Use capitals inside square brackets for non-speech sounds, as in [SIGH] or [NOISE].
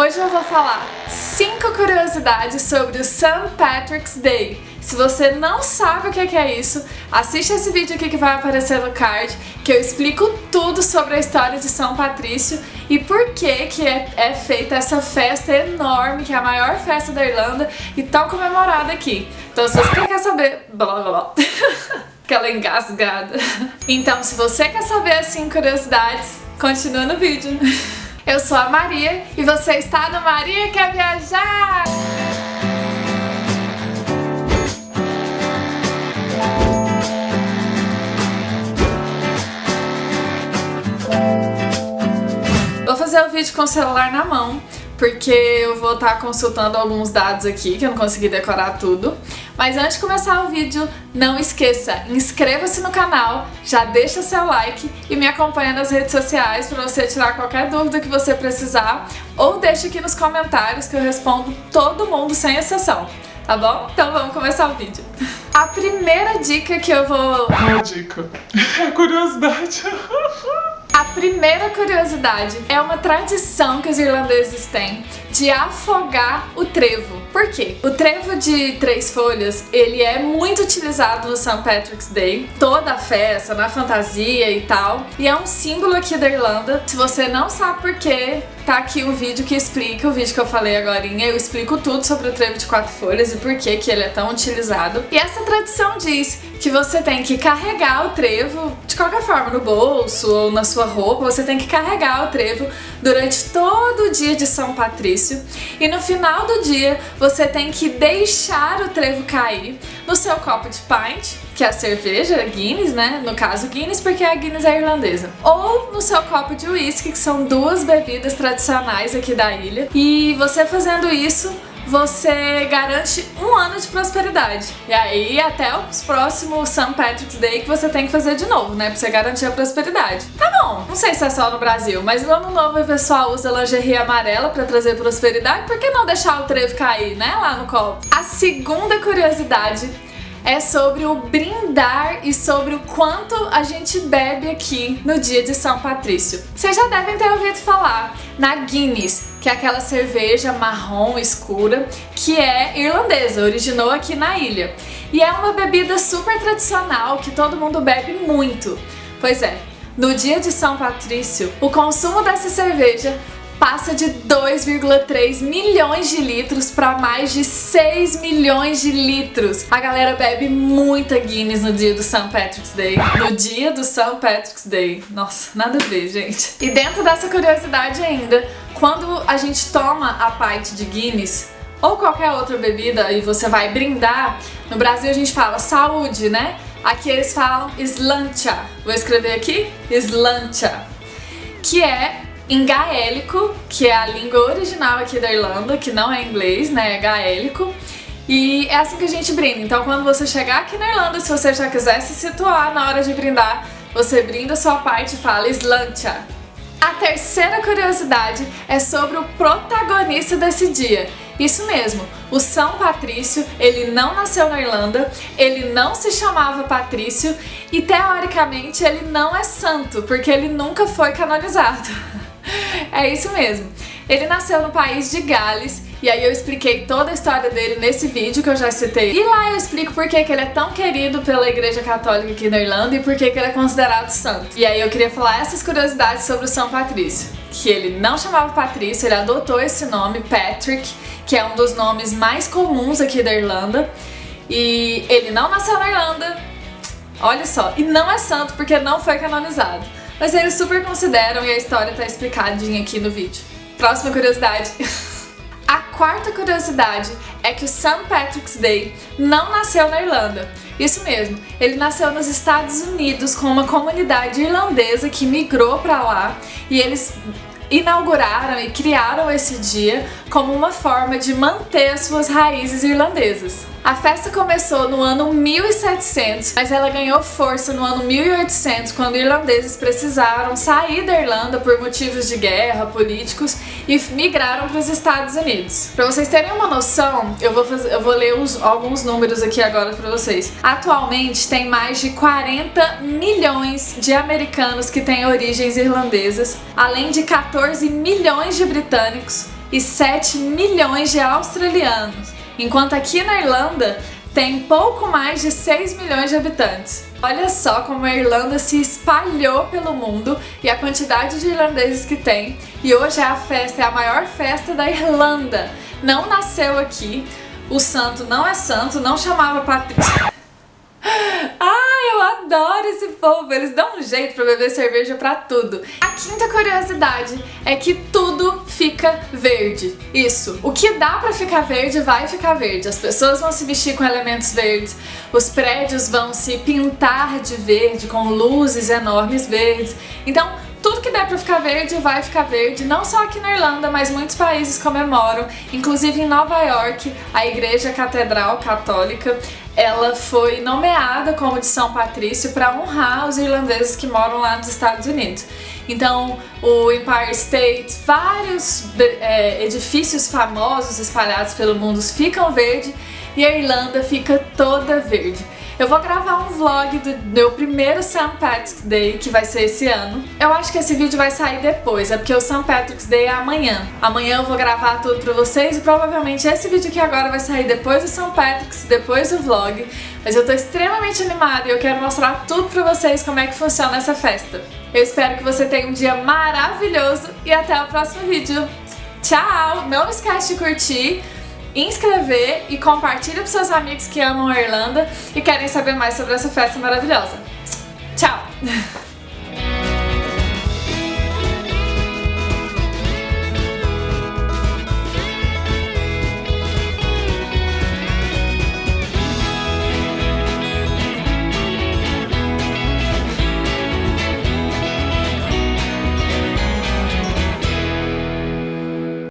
Hoje eu vou falar 5 curiosidades sobre o St. Patrick's Day. Se você não sabe o que é isso, assiste esse vídeo aqui que vai aparecer no card, que eu explico tudo sobre a história de São Patrício e por que que é, é feita essa festa enorme, que é a maior festa da Irlanda e tão comemorada aqui. Então se você quer saber... Blá, blá, blá. [LAUGHS] Aquela engasgada. Então se você quer saber as 5 curiosidades, continua no vídeo. [LAUGHS] Eu sou a Maria e você está no Maria Quer Viajar! Vou fazer o vídeo com o celular na mão porque eu vou estar consultando alguns dados aqui, que eu não consegui decorar tudo. Mas antes de começar o vídeo, não esqueça, inscreva-se no canal, já deixa seu like e me acompanha nas redes sociais para você tirar qualquer dúvida que você precisar ou deixa aqui nos comentários que eu respondo todo mundo sem exceção, tá bom? Então vamos começar o vídeo. A primeira dica que eu vou... Uma dica. É curiosidade. A primeira curiosidade é uma tradição que os irlandeses têm de afogar o trevo. Por quê? O trevo de três folhas, ele é muito utilizado no St. Patrick's Day, toda a festa, na fantasia e tal, e é um símbolo aqui da Irlanda. Se você não sabe por quê, tá aqui um vídeo que explica, o vídeo que eu falei agora, eu explico tudo sobre o trevo de quatro folhas e por que que ele é tão utilizado. E essa tradição diz que você tem que carregar o trevo, de qualquer forma, no bolso ou na sua roupa, você tem que carregar o trevo durante todo o dia de São Patrício e no final do dia você tem que deixar o trevo cair no seu copo de pint, que é a cerveja Guinness, né? No caso Guinness porque a Guinness é irlandesa. Ou no seu copo de whisky, que são duas bebidas tradicionais aqui da ilha. E você fazendo isso, você garante um ano de prosperidade. E aí até os próximos St. Patrick's Day que você tem que fazer de novo, né? Pra você garantir a prosperidade. Tá bom, não sei se é só no Brasil, mas no ano novo o pessoal usa lingerie amarela pra trazer prosperidade. Por que não deixar o trevo cair, né? Lá no copo. A segunda curiosidade é sobre o brindar e sobre o quanto a gente bebe aqui no dia de São Patrício. Vocês já devem ter ouvido falar na Guinness, que é aquela cerveja marrom escura que é irlandesa, originou aqui na ilha. E é uma bebida super tradicional que todo mundo bebe muito. Pois é, no dia de São Patrício, o consumo dessa cerveja passa de 2,3 milhões de litros para mais de 6 milhões de litros. A galera bebe muita Guinness no dia do St. Patrick's Day. No dia do St. Patrick's Day. Nossa, nada a ver, gente. E dentro dessa curiosidade ainda, quando a gente toma a pint de Guinness, ou qualquer outra bebida e você vai brindar, no Brasil a gente fala saúde, né? Aqui eles falam slancha. Vou escrever aqui? Slancha. Que é em gaélico, que é a língua original aqui da Irlanda, que não é inglês, né, é gaélico. E é assim que a gente brinda. Então quando você chegar aqui na Irlanda, se você já quiser se situar na hora de brindar, você brinda sua parte e fala Slancha. A terceira curiosidade é sobre o protagonista desse dia. Isso mesmo, o São Patrício, ele não nasceu na Irlanda, ele não se chamava Patrício e teoricamente ele não é santo, porque ele nunca foi canonizado. [LAUGHS] [LAUGHS] É isso mesmo. Ele nasceu no país de Gales e aí eu expliquei toda a história dele nesse vídeo que eu já citei. E lá eu explico por que, ele é tão querido pela igreja católica aqui na Irlanda e por que ele é considerado santo. E aí eu queria falar essas curiosidades sobre o São Patrício. Que ele não chamava Patrício, ele adotou esse nome, Patrick, que é um dos nomes mais comuns aqui da Irlanda. E ele não nasceu na Irlanda, olha só, e não é santo porque não foi canonizado mas eles super consideram e a história tá explicadinha aqui no vídeo. Próxima curiosidade. [LAUGHS] A quarta curiosidade é que o St. Patrick's Day não nasceu na Irlanda. Isso mesmo, ele nasceu nos Estados Unidos com uma comunidade irlandesa que migrou para lá e eles inauguraram e criaram esse dia como uma forma de manter as suas raízes irlandesas. A festa começou no ano 1700, mas ela ganhou força no ano 1800, quando irlandeses precisaram sair da Irlanda por motivos de guerra, políticos, e migraram para os Estados Unidos. Para vocês terem uma noção, eu vou, fazer, eu vou ler os, alguns números aqui agora para vocês. Atualmente tem mais de 40 milhões de americanos que têm origens irlandesas, além de 14 milhões de britânicos, e 7 milhões de australianos, enquanto aqui na Irlanda tem pouco mais de 6 milhões de habitantes. Olha só como a Irlanda se espalhou pelo mundo e a quantidade de irlandeses que tem. E hoje a festa é a maior festa da Irlanda. Não nasceu aqui, o santo não é santo, não chamava Patrícia. Ai, eu adoro esse povo, eles dão um jeito pra beber cerveja pra tudo. A quinta curiosidade é que tudo fica verde. Isso, o que dá pra ficar verde vai ficar verde. As pessoas vão se vestir com elementos verdes, os prédios vão se pintar de verde, com luzes enormes verdes. Então, tudo que der pra ficar verde vai ficar verde, não só aqui na Irlanda, mas muitos países comemoram, inclusive em Nova York, a Igreja Catedral Católica, ela foi nomeada como de São Patrício para honrar os irlandeses que moram lá nos Estados Unidos. Então, o Empire State, vários é, edifícios famosos espalhados pelo mundo ficam verde e a Irlanda fica toda verde. Eu vou gravar um vlog do meu primeiro St. Patrick's Day, que vai ser esse ano. Eu acho que esse vídeo vai sair depois, é porque o St. Patrick's Day é amanhã. Amanhã eu vou gravar tudo pra vocês e provavelmente esse vídeo aqui agora vai sair depois do St. Patrick's, depois do vlog. Mas eu tô extremamente animada e eu quero mostrar tudo pra vocês como é que funciona essa festa. Eu espero que você tenha um dia maravilhoso e até o próximo vídeo. Tchau! Não esquece de curtir, inscrever e compartilha com seus amigos que amam a Irlanda e querem saber mais sobre essa festa maravilhosa. Tchau! [LAUGHS]